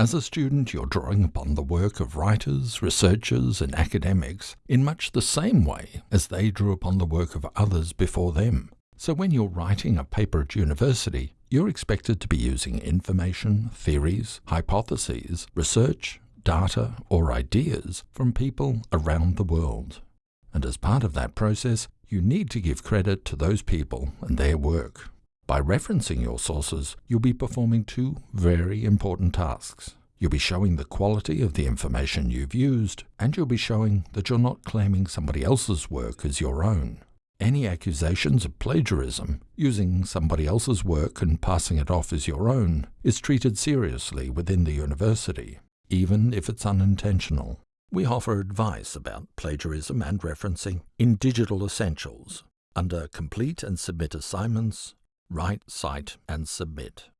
As a student, you're drawing upon the work of writers, researchers, and academics in much the same way as they drew upon the work of others before them. So when you're writing a paper at university, you're expected to be using information, theories, hypotheses, research, data, or ideas from people around the world. And as part of that process, you need to give credit to those people and their work. By referencing your sources, you'll be performing two very important tasks. You'll be showing the quality of the information you've used, and you'll be showing that you're not claiming somebody else's work as your own. Any accusations of plagiarism, using somebody else's work and passing it off as your own, is treated seriously within the university, even if it's unintentional. We offer advice about plagiarism and referencing in Digital Essentials under Complete and Submit Assignments Write, cite, and submit.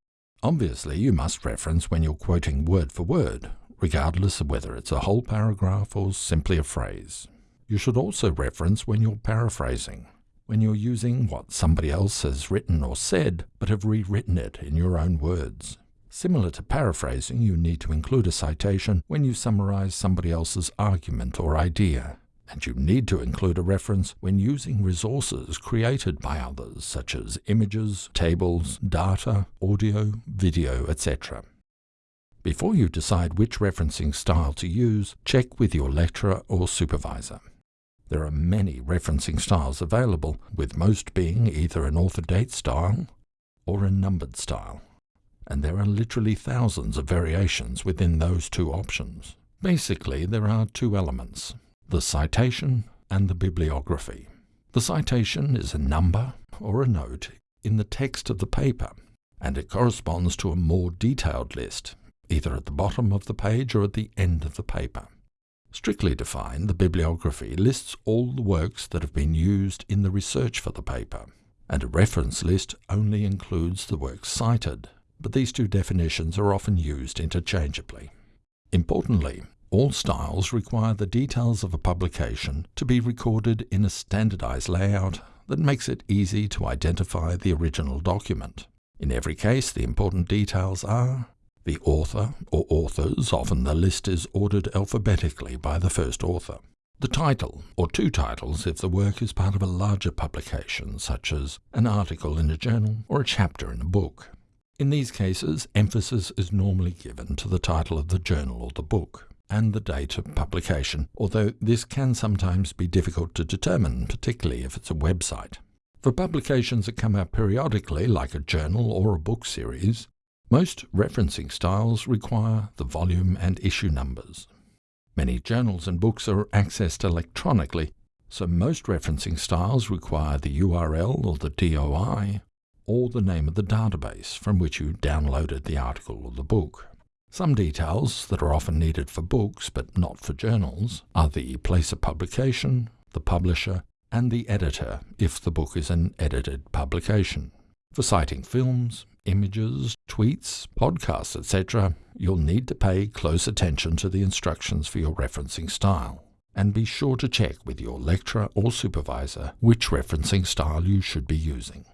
Obviously, you must reference when you're quoting word for word, regardless of whether it's a whole paragraph or simply a phrase. You should also reference when you're paraphrasing, when you're using what somebody else has written or said, but have rewritten it in your own words. Similar to paraphrasing, you need to include a citation when you summarize somebody else's argument or idea and you need to include a reference when using resources created by others, such as images, tables, data, audio, video, etc. Before you decide which referencing style to use, check with your lecturer or supervisor. There are many referencing styles available, with most being either an author-date style or a numbered style, and there are literally thousands of variations within those two options. Basically, there are two elements, the citation and the bibliography. The citation is a number or a note in the text of the paper, and it corresponds to a more detailed list, either at the bottom of the page or at the end of the paper. Strictly defined, the bibliography lists all the works that have been used in the research for the paper, and a reference list only includes the works cited, but these two definitions are often used interchangeably. Importantly, all styles require the details of a publication to be recorded in a standardized layout that makes it easy to identify the original document. In every case, the important details are the author or authors, often the list is ordered alphabetically by the first author. The title, or two titles if the work is part of a larger publication, such as an article in a journal or a chapter in a book. In these cases, emphasis is normally given to the title of the journal or the book and the date of publication, although this can sometimes be difficult to determine, particularly if it's a website. For publications that come out periodically, like a journal or a book series, most referencing styles require the volume and issue numbers. Many journals and books are accessed electronically, so most referencing styles require the URL or the DOI, or the name of the database from which you downloaded the article or the book. Some details that are often needed for books but not for journals are the place of publication, the publisher, and the editor if the book is an edited publication. For citing films, images, tweets, podcasts, etc., you'll need to pay close attention to the instructions for your referencing style. And be sure to check with your lecturer or supervisor which referencing style you should be using.